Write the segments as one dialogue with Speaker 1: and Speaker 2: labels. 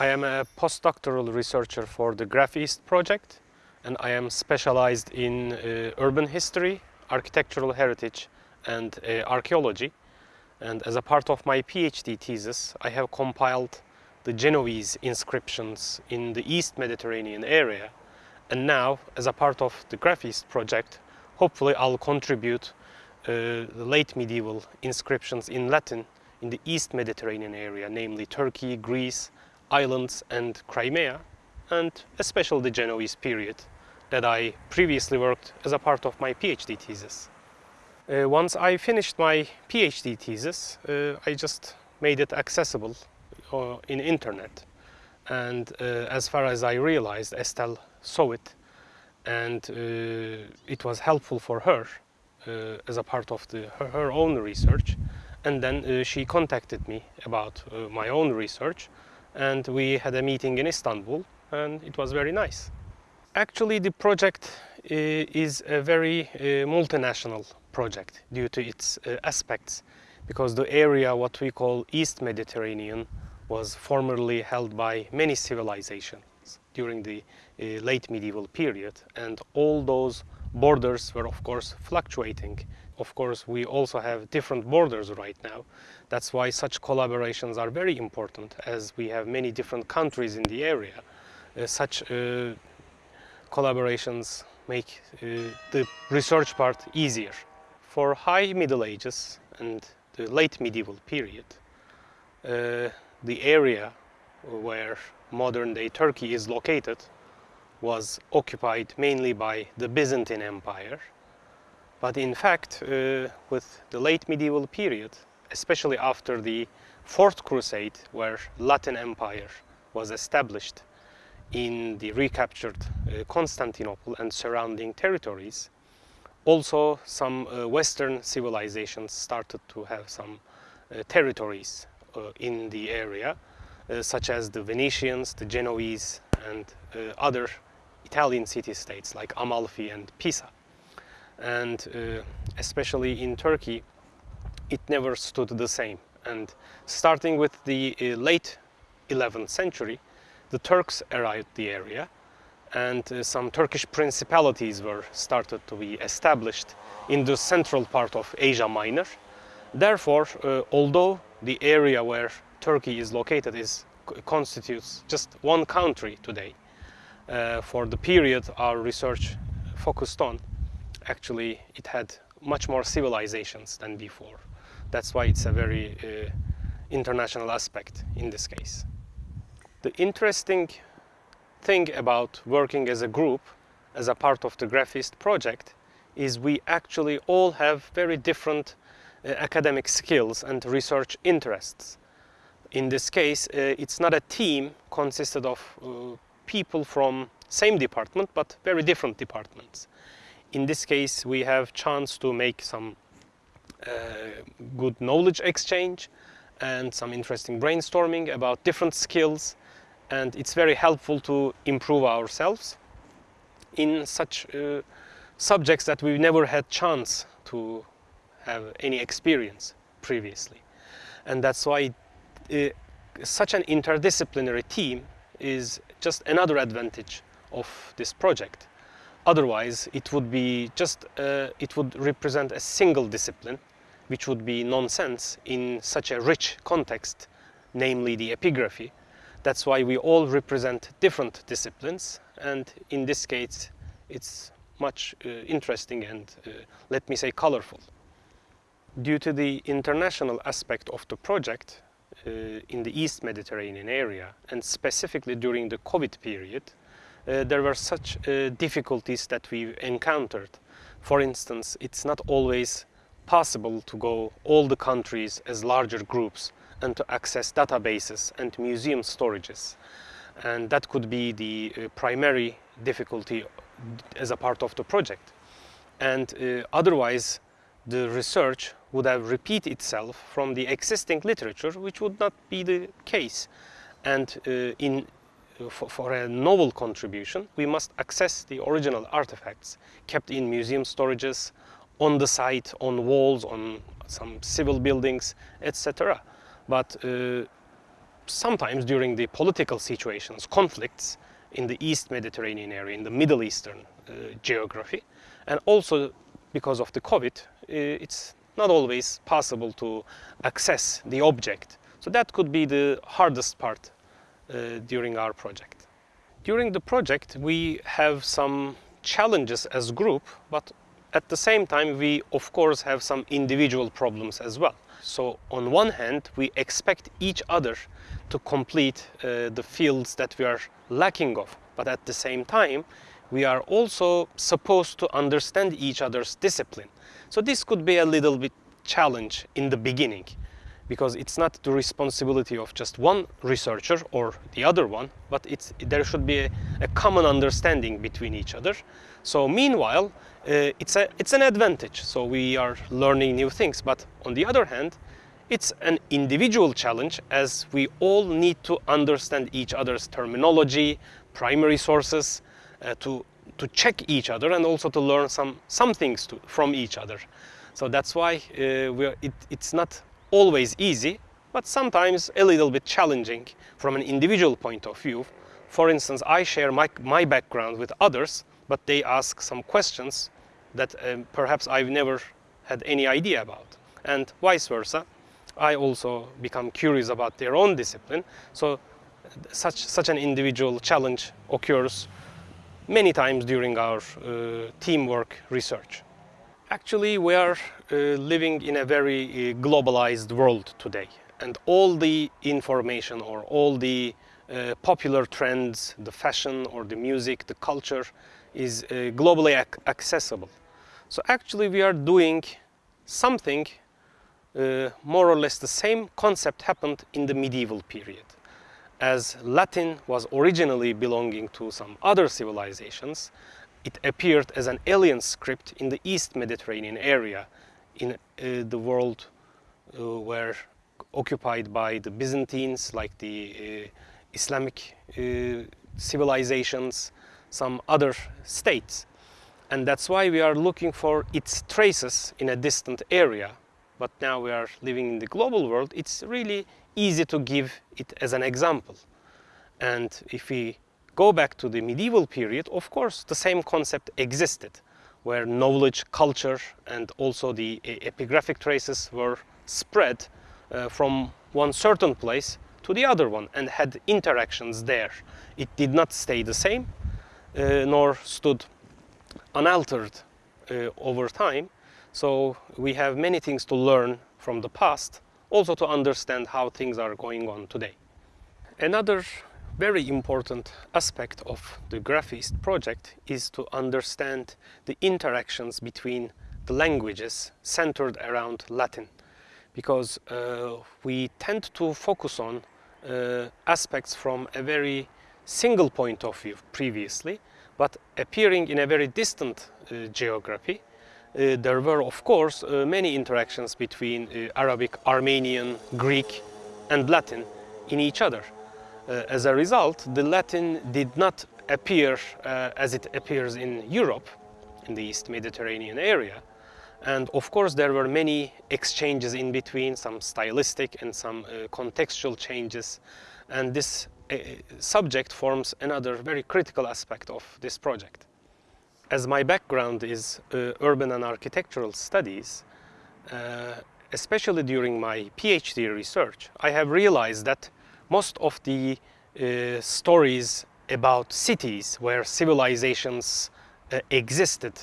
Speaker 1: I am a postdoctoral researcher for the Graph East project and I am specialized in uh, urban history, architectural heritage and uh, archaeology. And as a part of my PhD thesis, I have compiled the Genoese inscriptions in the East Mediterranean area. And now, as a part of the Graph East project, hopefully I'll contribute uh, the late medieval inscriptions in Latin in the East Mediterranean area, namely Turkey, Greece, islands and Crimea, and especially the Genoese period that I previously worked as a part of my PhD thesis. Uh, once I finished my PhD thesis, uh, I just made it accessible uh, in internet. And uh, as far as I realized, Estelle saw it and uh, it was helpful for her uh, as a part of the, her, her own research. And then she contacted me about my own research and we had a meeting in Istanbul and it was very nice. Actually the project eh, is a very eh, multinational project due to its eh, aspects because the area what we call East Mediterranean was formerly held by many civilizations during the late medieval period and all those borders were of course fluctuating. Of course we also have different borders right now. That's why such collaborations are very important as we have many different countries in the area. Uh, such uh, collaborations make uh, the research part easier. For high Middle Ages and the late medieval period, uh, the area where modern-day Turkey is located was occupied mainly by the Byzantine Empire. But in fact, uh, with the late medieval period, especially after the Fourth Crusade, where Latin Empire was established in the recaptured uh, Constantinople and surrounding territories, also some uh, Western civilizations started to have some uh, territories uh, in the area, uh, such as the Venetians, the Genoese, and uh, other Italian city-states like Amalfi and Pisa. And especially in Turkey, it never stood the same. And starting with the late 11th century, the Turks arrived the area and uh, some Turkish principalities were started to be established in the central part of Asia Minor. Therefore, uh, although the area where Turkey is located is constitutes just one country today. Uh, for the period our research focused on, actually it had much more civilizations than before. That's why it's a very uh, international aspect in this case. The interesting thing about working as a group, as a part of the Graph East project, is we actually all have very different uh, academic skills and research interests. In this case, uh, it's not a team consisted of uh, people from same department, but very different departments. In this case, we have chance to make some uh, good knowledge exchange and some interesting brainstorming about different skills and it's very helpful to improve ourselves in such uh, subjects that we never had chance to have any experience previously. And that's why uh, such an interdisciplinary team is just another advantage of this project. Otherwise, it would be just, uh, it would represent a single discipline, which would be nonsense in such a rich context, namely the epigraphy. That's why we all represent different disciplines, and in this case, it's much uh, interesting and, uh, let me say, colorful. Due to the international aspect of the project in the East Mediterranean area, and specifically during the COVID period, uh, there were such uh, difficulties that we encountered. For instance, it's not always possible to go all the countries as larger groups and to access databases and museum storages. And that could be the uh, primary difficulty as a part of the project. And uh, otherwise, the research would have repeat itself from the existing literature, which would not be the case. And uh, in, for, for, a novel contribution, we must access the original artifacts kept in museum storages, on the site, on walls, on some civil buildings, etc. But uh, sometimes during the political situations, conflicts in the East Mediterranean area, in the Middle Eastern uh, geography, and also because of the COVID, uh, it's not always possible to access the object. So that could be the hardest part uh, during our project. During the project, we have some challenges as a group, but at the same time, we of course have some individual problems as well. So on one hand, we expect each other to complete uh, the fields that we are lacking of, but at the same time, we are also supposed to understand each other's discipline. So this could be a little bit challenge in the beginning because it's not the responsibility of just one researcher or the other one, but it's, there should be a, a common understanding between each other. So meanwhile, uh, it's, a, it's an advantage. So we are learning new things, but on the other hand, it's an individual challenge as we all need to understand each other's terminology, primary sources, to, to check each other and also to learn some, some things to, from each other. So that's why uh, it, it's not always easy, but sometimes a little bit challenging from an individual point of view. For instance, I share my, my background with others, but they ask some questions that um, perhaps I've never had any idea about. And vice versa, I also become curious about their own discipline. So such, such an individual challenge occurs many times during our uh, teamwork research. Actually, we are uh, living in a very uh, globalized world today, and all the information or all the uh, popular trends, the fashion or the music, the culture is uh, globally ac accessible. So actually we are doing something uh, more or less the same concept happened in the medieval period. As Latin was originally belonging to some other civilizations, it appeared as an alien script in the East Mediterranean area in uh, the world uh, occupied by the Byzantines, like the uh, Islamic uh, civilizations, some other states. And that's why we are looking for its traces in a distant area. But now we are living in the global world, it's really easy to give it as an example. And if we go back to the medieval period, of course, the same concept existed, where knowledge, culture, and also the epigraphic traces were spread uh, from one certain place to the other one and had interactions there. It did not stay the same, uh, nor stood unaltered uh, over time. So we have many things to learn from the past, also to understand how things are going on today. Another very important aspect of the Graph East project is to understand the interactions between the languages centered around Latin because uh, we tend to focus on uh, aspects from a very single point of view previously but appearing in a very distant uh, geography uh, there were of course uh, many interactions between uh, Arabic, Armenian, Greek and Latin in each other uh, as a result, the Latin did not appear uh, as it appears in Europe, in the East Mediterranean area. And of course, there were many exchanges in between, some stylistic and some uh, contextual changes. And this subject forms another very critical aspect of this project. As my background is uh, urban and architectural studies, uh, especially during my PhD research, I have realized that most of the uh, stories about cities where civilizations uh, existed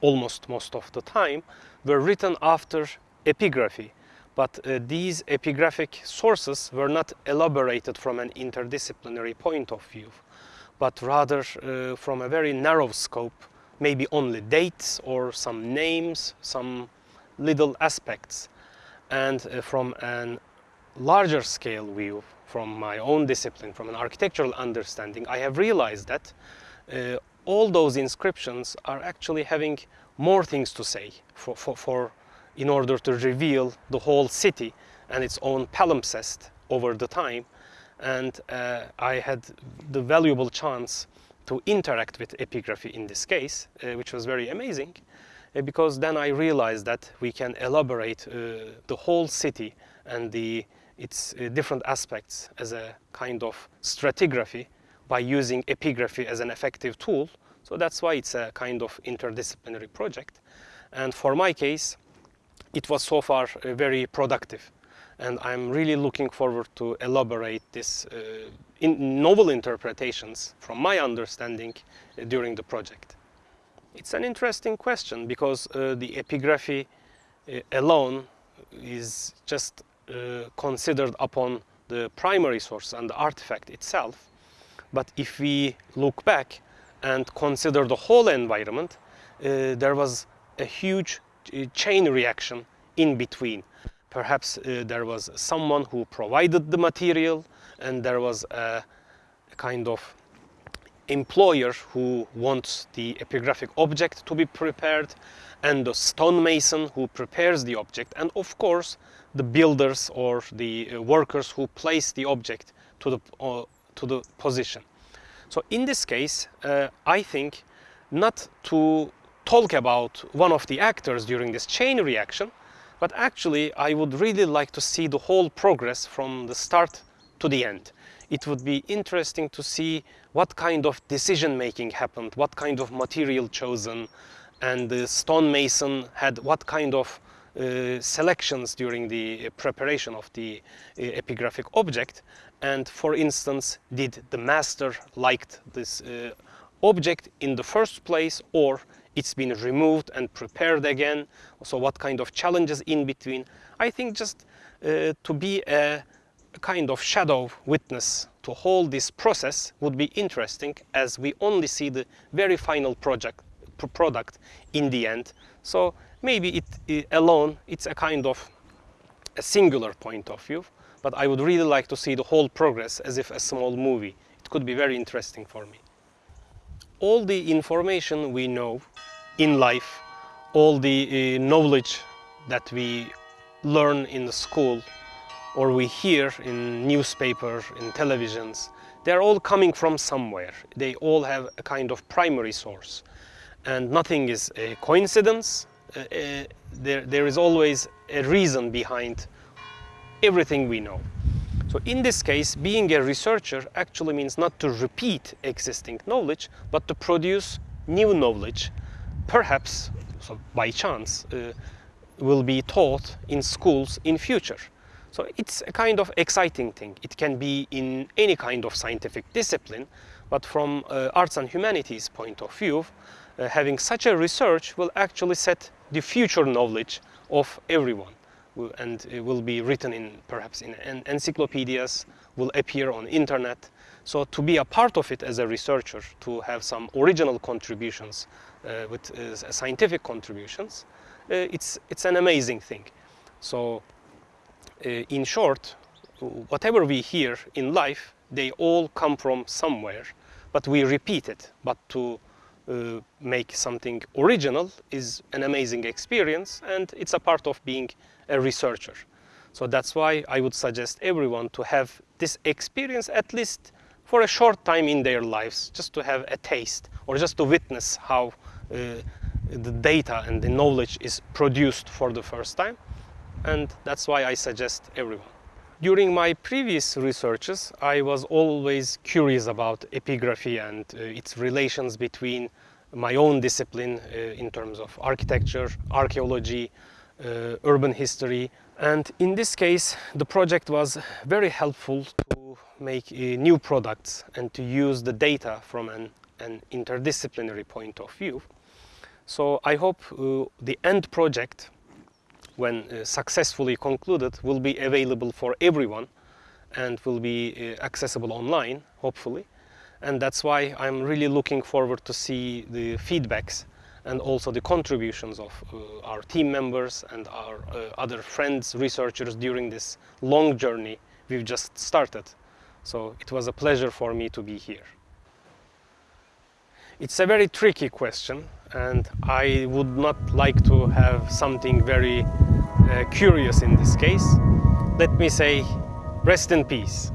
Speaker 1: almost most of the time were written after epigraphy. But uh, these epigraphic sources were not elaborated from an interdisciplinary point of view but rather uh, from a very narrow scope maybe only dates or some names some little aspects and uh, from a larger scale view from my own discipline, from an architectural understanding, I have realized that uh, all those inscriptions are actually having more things to say for, for, for, in order to reveal the whole city and its own palimpsest over the time. And uh, I had the valuable chance to interact with epigraphy in this case, uh, which was very amazing, uh, because then I realized that we can elaborate uh, the whole city and the its uh, different aspects as a kind of stratigraphy by using epigraphy as an effective tool. So that's why it's a kind of interdisciplinary project. And for my case, it was so far uh, very productive. And I'm really looking forward to elaborate this uh, in novel interpretations from my understanding uh, during the project. It's an interesting question because uh, the epigraphy uh, alone is just uh, considered upon the primary source and the artifact itself. But if we look back and consider the whole environment, uh, there was a huge chain reaction in between. Perhaps uh, there was someone who provided the material and there was a kind of employer who wants the epigraphic object to be prepared and the stonemason who prepares the object and of course the builders or the uh, workers who place the object to the, uh, to the position. So in this case, uh, I think not to talk about one of the actors during this chain reaction, but actually I would really like to see the whole progress from the start to the end. It would be interesting to see what kind of decision making happened, what kind of material chosen, and the stonemason had what kind of uh, selections during the preparation of the uh, epigraphic object and for instance did the master liked this uh, object in the first place or it's been removed and prepared again so what kind of challenges in between i think just uh, to be a kind of shadow witness to hold this process would be interesting as we only see the very final project product in the end so maybe it, it alone it's a kind of a singular point of view but I would really like to see the whole progress as if a small movie. It could be very interesting for me. All the information we know in life, all the uh, knowledge that we learn in the school or we hear in newspapers, in televisions, they're all coming from somewhere. They all have a kind of primary source. And nothing is a coincidence. Uh, uh, there, there is always a reason behind everything we know. So in this case, being a researcher actually means not to repeat existing knowledge, but to produce new knowledge, perhaps so by chance, uh, will be taught in schools in future. So it's a kind of exciting thing. It can be in any kind of scientific discipline, but from uh, arts and humanities point of view, uh, having such a research will actually set the future knowledge of everyone and it will be written in perhaps in encyclopedias, will appear on internet. So to be a part of it as a researcher, to have some original contributions uh, with uh, scientific contributions, uh, it's, it's an amazing thing. So uh, in short, whatever we hear in life, they all come from somewhere, but we repeat it. But to uh, make something original is an amazing experience and it's a part of being a researcher. So that's why I would suggest everyone to have this experience at least for a short time in their lives, just to have a taste or just to witness how uh, the data and the knowledge is produced for the first time. And that's why I suggest everyone. During my previous researches, I was always curious about epigraphy and uh, its relations between my own discipline uh, in terms of architecture, archaeology, uh, urban history. And in this case, the project was very helpful to make uh, new products and to use the data from an, an interdisciplinary point of view. So I hope uh, the end project, when uh, successfully concluded, will be available for everyone and will be uh, accessible online, hopefully. And that's why I'm really looking forward to see the feedbacks and also the contributions of uh, our team members and our uh, other friends, researchers during this long journey we've just started. So it was a pleasure for me to be here. It's a very tricky question and I would not like to have something very Uh, curious in this case. Let me say, rest in peace.